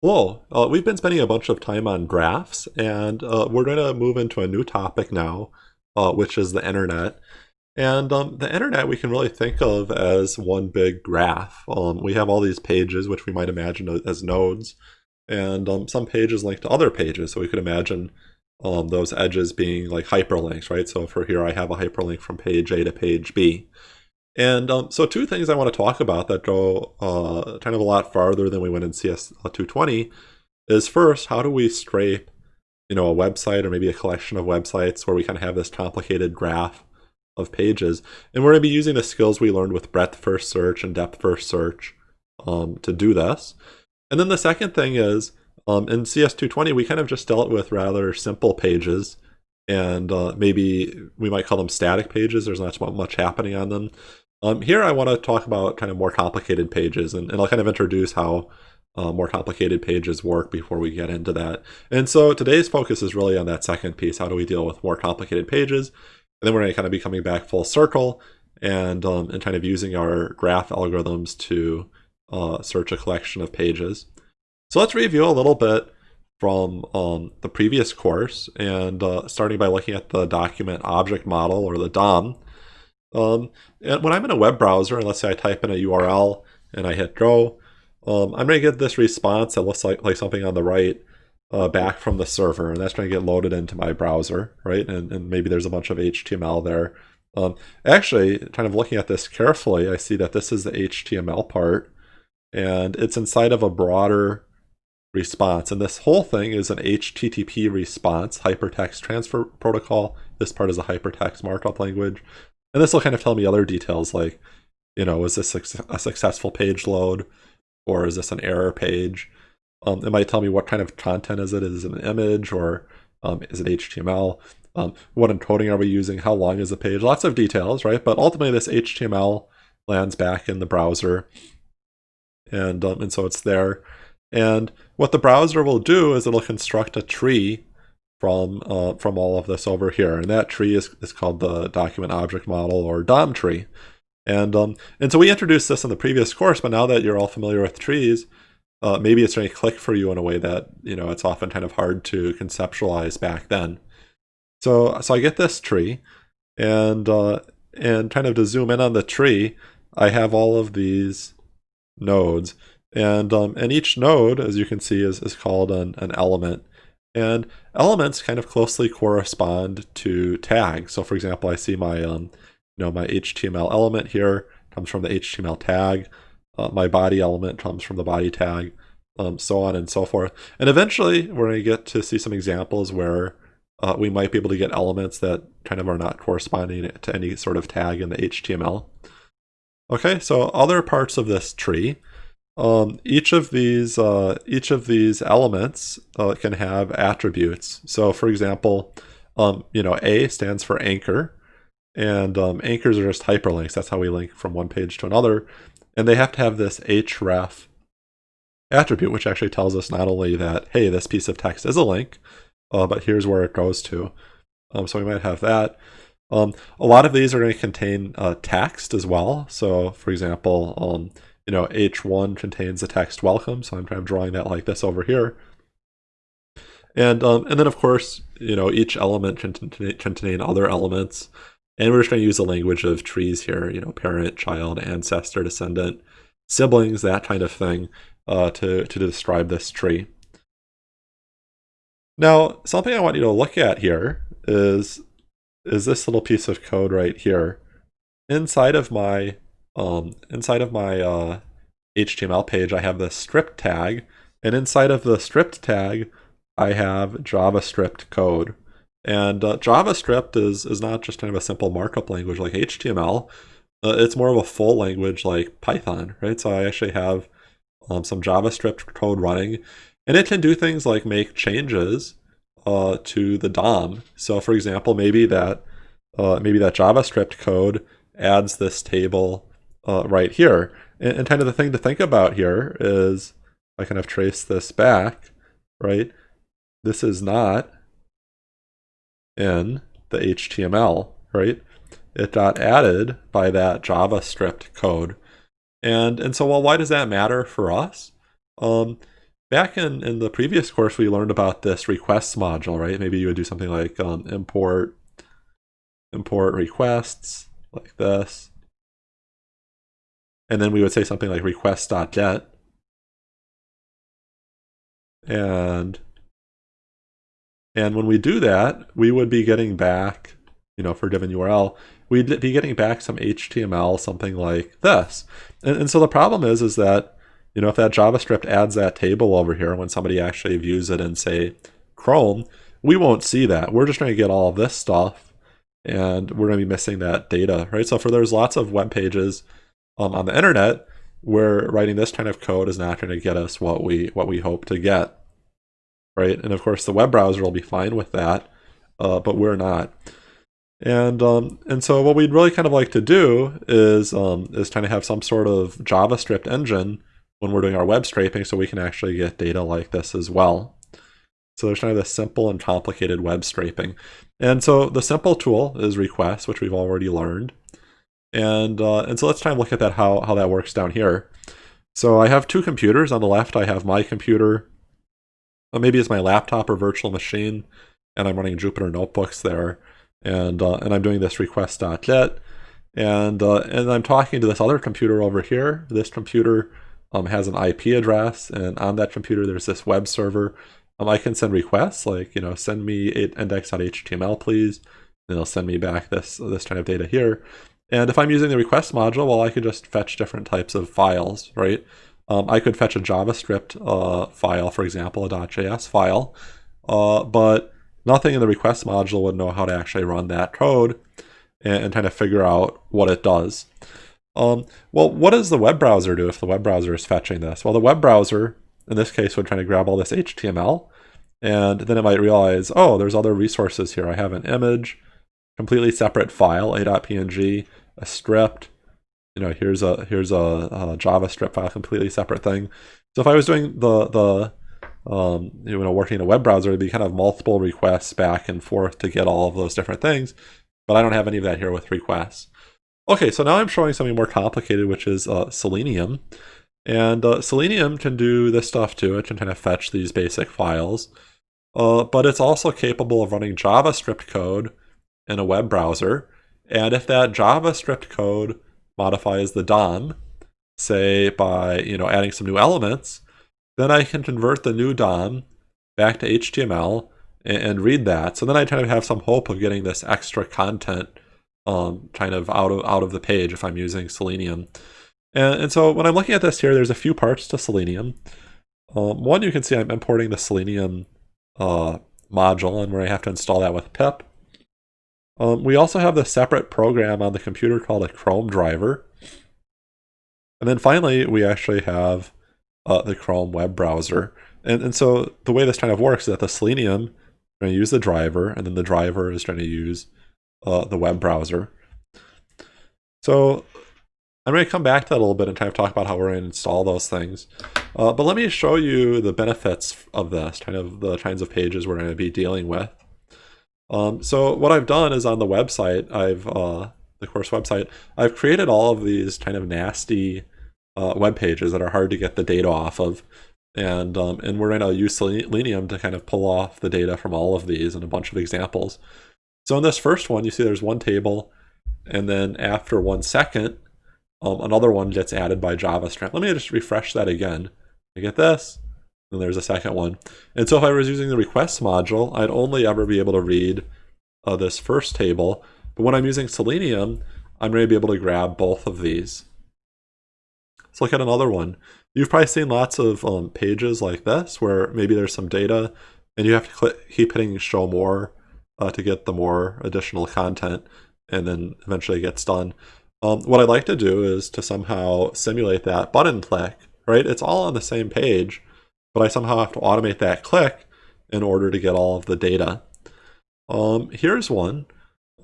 Hello, uh, we've been spending a bunch of time on graphs, and uh, we're going to move into a new topic now, uh, which is the internet. And um, the internet we can really think of as one big graph. Um, we have all these pages, which we might imagine as nodes, and um, some pages link to other pages. So we could imagine um, those edges being like hyperlinks, right? So for here, I have a hyperlink from page A to page B. And um, so two things I want to talk about that go uh, kind of a lot farther than we went in CS220 is first, how do we scrape you know, a website or maybe a collection of websites where we kind of have this complicated graph of pages. And we're going to be using the skills we learned with breadth first search and depth first search um, to do this. And then the second thing is um, in CS220, we kind of just dealt with rather simple pages and uh, maybe we might call them static pages. There's not much happening on them. Um, here I want to talk about kind of more complicated pages, and, and I'll kind of introduce how uh, more complicated pages work before we get into that. And so today's focus is really on that second piece. How do we deal with more complicated pages? And then we're going to kind of be coming back full circle and, um, and kind of using our graph algorithms to uh, search a collection of pages. So let's review a little bit from um, the previous course and uh, starting by looking at the document object model or the DOM. Um, and when I'm in a web browser, and let's say I type in a URL and I hit go, um, I'm going to get this response that looks like, like something on the right uh, back from the server, and that's going to get loaded into my browser, right? And, and maybe there's a bunch of HTML there. Um, actually, kind of looking at this carefully, I see that this is the HTML part, and it's inside of a broader response. And this whole thing is an HTTP response, hypertext transfer protocol. This part is a hypertext markup language. And this will kind of tell me other details like, you know, is this a successful page load or is this an error page? Um, it might tell me what kind of content is it. Is it an image or um, is it HTML? Um, what encoding are we using? How long is the page? Lots of details, right? But ultimately this HTML lands back in the browser. And, um, and so it's there. And what the browser will do is it'll construct a tree from uh, from all of this over here. And that tree is, is called the document object model or DOM tree. And, um, and so we introduced this in the previous course, but now that you're all familiar with trees, uh, maybe it's going to click for you in a way that, you know, it's often kind of hard to conceptualize back then. So, so I get this tree and, uh, and kind of to zoom in on the tree, I have all of these nodes and, um, and each node, as you can see, is, is called an, an element. And elements kind of closely correspond to tags. So for example, I see my, um, you know, my HTML element here comes from the HTML tag. Uh, my body element comes from the body tag, um, so on and so forth. And eventually we're going to get to see some examples where uh, we might be able to get elements that kind of are not corresponding to any sort of tag in the HTML. Okay, so other parts of this tree um, each of these uh, each of these elements uh, can have attributes. So, for example, um, you know, A stands for anchor, and um, anchors are just hyperlinks. That's how we link from one page to another, and they have to have this href attribute, which actually tells us not only that hey, this piece of text is a link, uh, but here's where it goes to. Um, so we might have that. Um, a lot of these are going to contain uh, text as well. So, for example, um, you know, H1 contains the text welcome. So I'm kind of drawing that like this over here. And, um, and then of course, you know, each element can contain other elements. And we're just going to use the language of trees here, you know, parent, child, ancestor, descendant, siblings, that kind of thing, uh, to, to describe this tree. Now, something I want you to look at here is, is this little piece of code right here. Inside of my um, inside of my uh, HTML page, I have the script tag, and inside of the script tag, I have JavaScript code. And uh, JavaScript is, is not just kind of a simple markup language like HTML. Uh, it's more of a full language like Python, right? So I actually have um, some JavaScript code running, and it can do things like make changes uh, to the DOM. So for example, maybe that uh, maybe that JavaScript code adds this table uh, right here. And, and kind of the thing to think about here is I kind of trace this back, right? This is not in the HTML, right? It got added by that JavaScript code. And, and so, well, why does that matter for us? Um, back in, in the previous course, we learned about this requests module, right? Maybe you would do something like um, import, import requests like this. And then we would say something like request.get. And, and when we do that, we would be getting back, you know, for a given URL, we'd be getting back some HTML, something like this. And, and so the problem is, is that, you know, if that JavaScript adds that table over here, when somebody actually views it in, say, Chrome, we won't see that. We're just trying to get all this stuff, and we're going to be missing that data, right? So for there's lots of web pages um, on the internet where writing this kind of code is not going to get us what we what we hope to get, right? And of course, the web browser will be fine with that, uh, but we're not. And um, and so what we'd really kind of like to do is um, is kind of have some sort of JavaScript engine when we're doing our web scraping so we can actually get data like this as well. So there's kind of this simple and complicated web scraping. And so the simple tool is request, which we've already learned. And uh, and so let's try and look at that how, how that works down here. So I have two computers. On the left, I have my computer. Maybe it's my laptop or virtual machine, and I'm running Jupyter notebooks there and uh, and I'm doing this request.get, and uh, and I'm talking to this other computer over here. This computer um, has an IP address, and on that computer there's this web server. Um, I can send requests like you know send me index.html please, and it'll send me back this this kind of data here. And if I'm using the request module, well, I could just fetch different types of files, right? Um, I could fetch a JavaScript uh, file, for example, a .js file, uh, but nothing in the request module would know how to actually run that code and, and kind of figure out what it does. Um, well, what does the web browser do if the web browser is fetching this? Well, the web browser, in this case, would try to grab all this HTML, and then it might realize, oh, there's other resources here. I have an image, completely separate file, a.png, a script, you know, here's a here's a, a JavaScript file, completely separate thing. So if I was doing the the um, you know, working in a web browser, it'd be kind of multiple requests back and forth to get all of those different things. But I don't have any of that here with requests. Okay, so now I'm showing something more complicated, which is uh, Selenium. And uh, Selenium can do this stuff too. It can kind of fetch these basic files. Uh, but it's also capable of running JavaScript code in a web browser. And if that JavaScript code modifies the DOM, say by you know adding some new elements, then I can convert the new DOM back to HTML and, and read that. So then I kind of have some hope of getting this extra content um, kind of out of out of the page if I'm using Selenium. And, and so when I'm looking at this here, there's a few parts to Selenium. Um, one, you can see I'm importing the Selenium uh, module and where I have to install that with pip. Um, we also have the separate program on the computer called a Chrome driver. And then finally, we actually have uh, the Chrome web browser. And, and so the way this kind of works is that the Selenium is going to use the driver, and then the driver is going to use uh, the web browser. So I'm going to come back to that a little bit and kind of talk about how we're going to install those things. Uh, but let me show you the benefits of this, kind of the kinds of pages we're going to be dealing with. Um, so what I've done is on the website, I've uh, the course website, I've created all of these kind of nasty uh, web pages that are hard to get the data off of. And, um, and we're going to use Selenium to kind of pull off the data from all of these and a bunch of examples. So in this first one, you see there's one table, and then after one second, um, another one gets added by JavaScript. Let me just refresh that again. I get this, and there's a second one. And so if I was using the request module, I'd only ever be able to read uh, this first table. But when I'm using Selenium, I'm going to be able to grab both of these. Let's look at another one. You've probably seen lots of um, pages like this where maybe there's some data and you have to click, keep hitting show more uh, to get the more additional content and then eventually it gets done. Um, what I'd like to do is to somehow simulate that button click, right? It's all on the same page, but I somehow have to automate that click in order to get all of the data. Um, here's one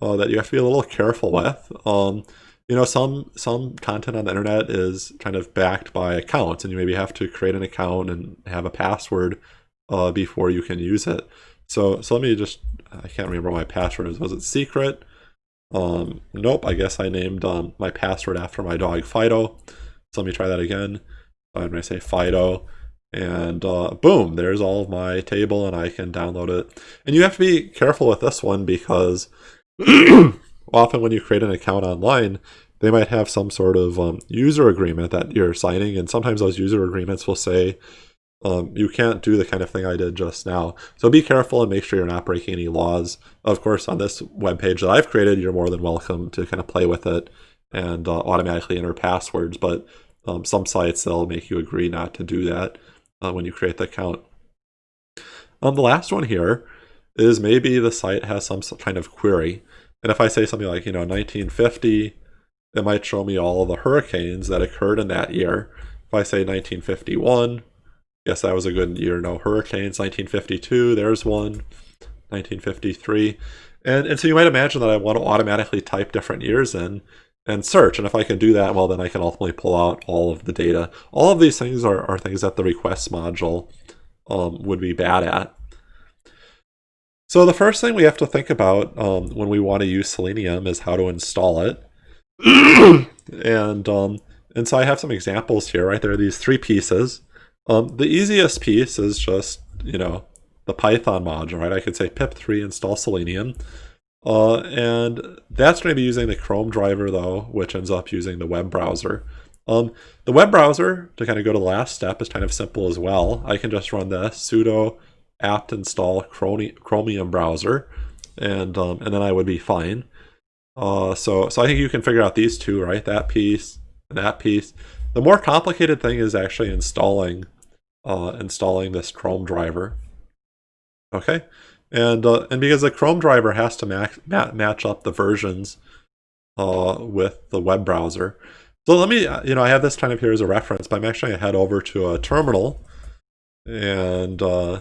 uh, that you have to be a little careful with. Um, you know some some content on the internet is kind of backed by accounts and you maybe have to create an account and have a password uh, before you can use it. So so let me just i can't remember my password was was it secret? Um nope i guess i named um, my password after my dog fido. So let me try that again. I'm going to say fido and uh, boom, there's all of my table and I can download it. And you have to be careful with this one because often when you create an account online, they might have some sort of um, user agreement that you're signing, and sometimes those user agreements will say um, you can't do the kind of thing I did just now. So be careful and make sure you're not breaking any laws. Of course, on this web page that I've created, you're more than welcome to kind of play with it and uh, automatically enter passwords, but um, some sites, they'll make you agree not to do that uh, when you create the account. Um, the last one here is maybe the site has some kind of query. And if I say something like, you know, 1950, it might show me all the hurricanes that occurred in that year. If I say 1951, yes, that was a good year. No hurricanes. 1952, there's one. 1953. And, and so you might imagine that I want to automatically type different years in and search. And if I can do that, well, then I can ultimately pull out all of the data. All of these things are, are things that the requests module um, would be bad at. So the first thing we have to think about um, when we want to use Selenium is how to install it. and um, and so I have some examples here, right? There are these three pieces. Um, the easiest piece is just, you know, the Python module, right? I could say pip3 install Selenium. Uh, and that's going to be using the Chrome driver, though, which ends up using the web browser. Um, the web browser, to kind of go to the last step, is kind of simple as well. I can just run the sudo apt install Chromium browser, and um, and then I would be fine. Uh, so so I think you can figure out these two, right? That piece and that piece. The more complicated thing is actually installing uh, installing this Chrome driver. Okay, and uh, and because the Chrome driver has to match match up the versions uh, with the web browser. So let me, uh, you know, I have this kind of here as a reference, but I'm actually going to head over to a terminal and uh,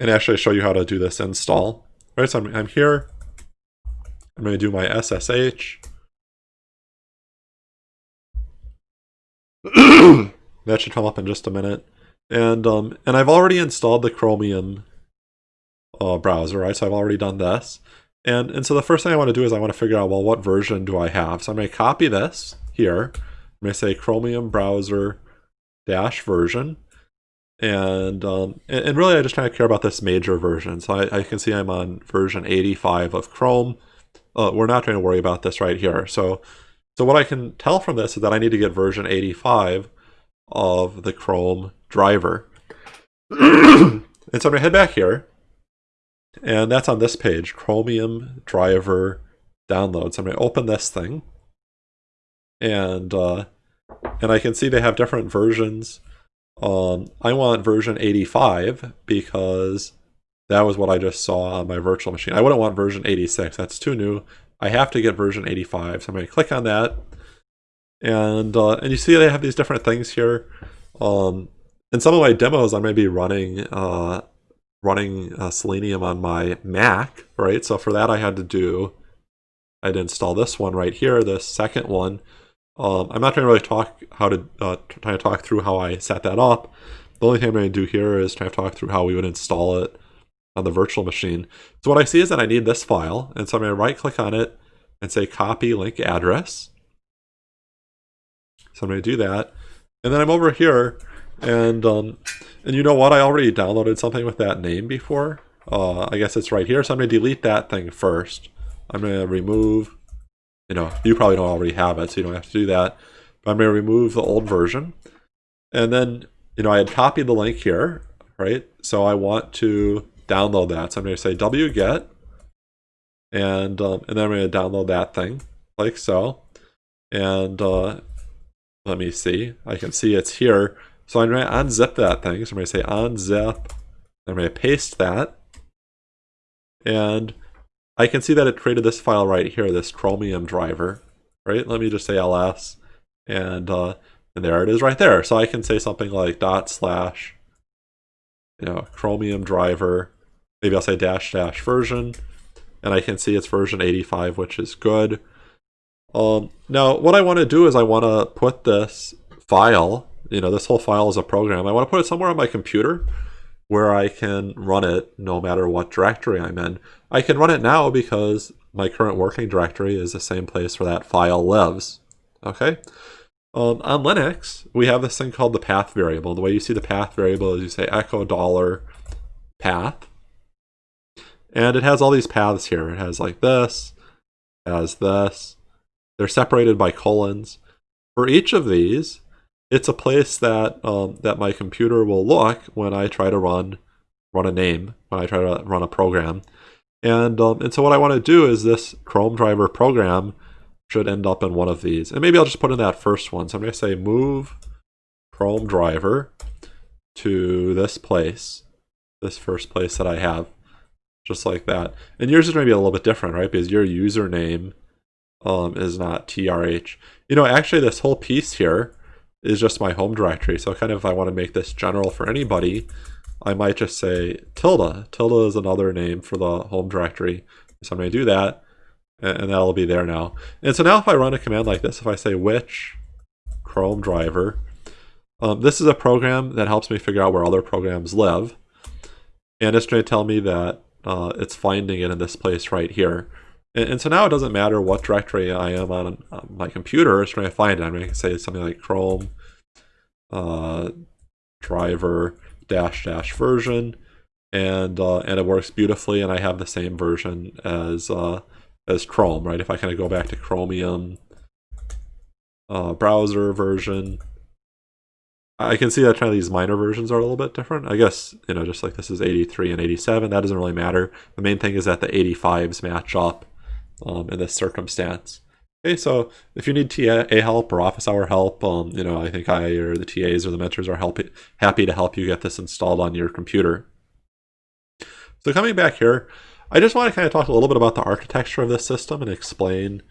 and actually show you how to do this install. Right, so I'm, I'm here. I'm going to do my SSH. that should come up in just a minute. And um, and I've already installed the Chromium uh, browser, right? So I've already done this. And, and so the first thing I want to do is I want to figure out, well, what version do I have? So I'm going to copy this here. I'm going to say Chromium browser dash version. And, um, and, and, really I just kind of care about this major version. So I, I can see I'm on version 85 of Chrome. Uh, we're not going to worry about this right here. So, so what I can tell from this is that I need to get version 85 of the Chrome driver. and so I'm going to head back here and that's on this page, Chromium driver downloads. I'm going to open this thing. And, uh, and I can see they have different versions. Um, I want version 85 because that was what I just saw on my virtual machine. I wouldn't want version 86. That's too new. I have to get version 85. So I'm going to click on that. And, uh, and you see they have these different things here. Um, in some of my demos, I may be running uh, running uh, Selenium on my Mac, right? So for that I had to do, I'd install this one right here, this second one. Um, I'm not going to really talk how to uh, try to talk through how I set that up. The only thing I'm going to do here is try to talk through how we would install it on the virtual machine. So what I see is that I need this file, and so I'm going to right click on it and say copy link address. So I'm going to do that. And then I'm over here and um, and you know what? I already downloaded something with that name before. Uh, I guess it's right here. So I'm going to delete that thing first. I'm going to remove, you know, you probably don't already have it, so you don't have to do that. But I'm going to remove the old version. And then, you know, I had copied the link here, right? So I want to download that. So I'm going to say wget, and, um, and then I'm going to download that thing, like so. And uh, let me see. I can see it's here. So I'm going to unzip that thing. So I'm going to say unzip. I'm going to paste that. And I can see that it created this file right here, this Chromium driver, right? Let me just say ls, and uh, and there it is right there. So I can say something like dot slash, you know, Chromium driver. Maybe I'll say dash dash version, and I can see it's version 85, which is good. Um, now, what I want to do is I want to put this file you know, this whole file is a program. I want to put it somewhere on my computer where I can run it no matter what directory I'm in. I can run it now because my current working directory is the same place where that file lives. Okay, Um, on Linux, we have this thing called the path variable. The way you see the path variable is you say echo dollar path. And it has all these paths here. It has like this, has this. They're separated by colons. For each of these, it's a place that um, that my computer will look when I try to run run a name, when I try to run a program. And, um, and so what I want to do is this Chrome driver program should end up in one of these. And maybe I'll just put in that first one. So I'm going to say move Chrome driver to this place, this first place that I have, just like that. And yours is going to be a little bit different, right? Because your username um, is not TRH. You know, actually this whole piece here is just my home directory. So kind of if I want to make this general for anybody, I might just say tilde. Tilde is another name for the home directory. So I'm going to do that and that'll be there now. And so now if I run a command like this, if I say which Chrome driver, um, this is a program that helps me figure out where other programs live. And it's going to tell me that uh, it's finding it in this place right here. And, and, so now it doesn't matter what directory I am on, on my computer, it's going to find it. I'm going to say something like Chrome uh, driver dash dash version and uh, and it works beautifully and I have the same version as uh, as Chrome, right? If I kind of go back to Chromium uh, browser version, I can see that kind of these minor versions are a little bit different. I guess, you know, just like this is 83 and 87, that doesn't really matter. The main thing is that the 85s match up um, in this circumstance. Okay, so if you need TA help or office hour help, um, you know, I think I or the TAs or the mentors are help happy to help you get this installed on your computer. So coming back here, I just want to kind of talk a little bit about the architecture of this system and explain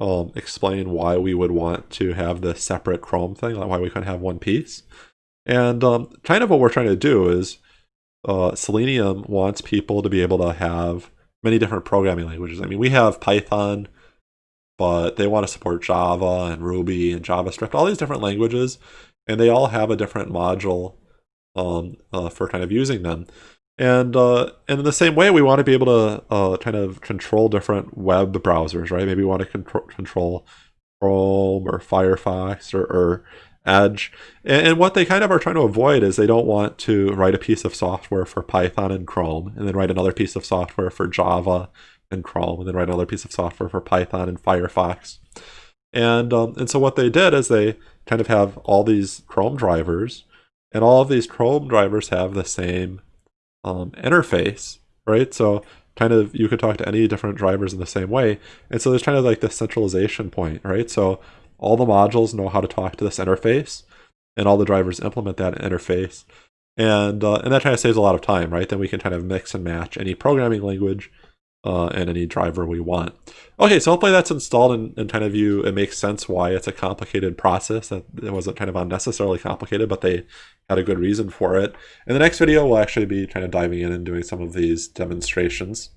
um, explain why we would want to have this separate Chrome thing, like why we couldn't have one piece. And um, kind of what we're trying to do is uh, Selenium wants people to be able to have many different programming languages. I mean, we have Python, but they want to support Java and Ruby and JavaScript, all these different languages, and they all have a different module um, uh, for kind of using them. And uh, and in the same way, we want to be able to uh, kind of control different web browsers, right? Maybe we want to control, control Chrome or Firefox or, or Edge. And, what they kind of are trying to avoid is they don't want to write a piece of software for Python and Chrome, and then write another piece of software for Java and Chrome, and then write another piece of software for Python and Firefox. And um, and so what they did is they kind of have all these Chrome drivers, and all of these Chrome drivers have the same um, interface, right? So kind of you could talk to any different drivers in the same way. And so there's kind of like this centralization point, right? So all the modules know how to talk to this interface and all the drivers implement that interface. And, uh, and that kind of saves a lot of time, right? Then we can kind of mix and match any programming language uh, and any driver we want. Okay, so hopefully that's installed and, and kind of you, it makes sense why it's a complicated process. That it wasn't kind of unnecessarily complicated, but they had a good reason for it. In the next video, we'll actually be kind of diving in and doing some of these demonstrations.